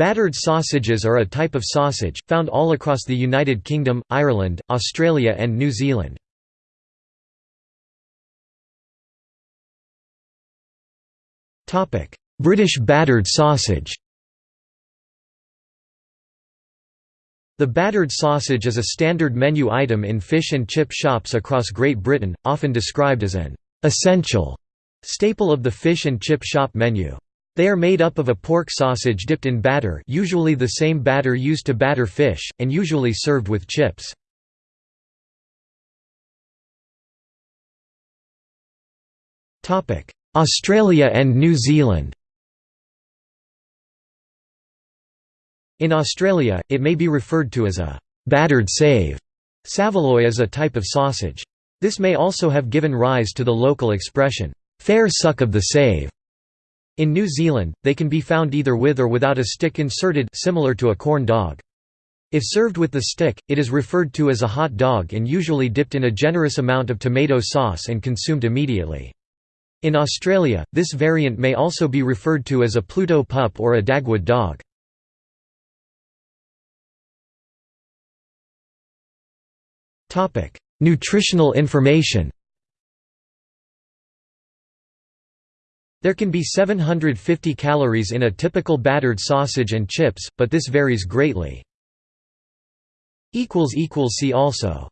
Battered sausages are a type of sausage, found all across the United Kingdom, Ireland, Australia and New Zealand. British battered sausage The battered sausage is a standard menu item in fish and chip shops across Great Britain, often described as an «essential» staple of the fish and chip shop menu. They are made up of a pork sausage dipped in batter usually the same batter used to batter fish, and usually served with chips. Australia and New Zealand In Australia, it may be referred to as a «battered save». Saveloy is a type of sausage. This may also have given rise to the local expression, «fair suck of the save». In New Zealand, they can be found either with or without a stick inserted similar to a corn dog. If served with the stick, it is referred to as a hot dog and usually dipped in a generous amount of tomato sauce and consumed immediately. In Australia, this variant may also be referred to as a Pluto pup or a Dagwood dog. Nutritional information There can be 750 calories in a typical battered sausage and chips, but this varies greatly. See also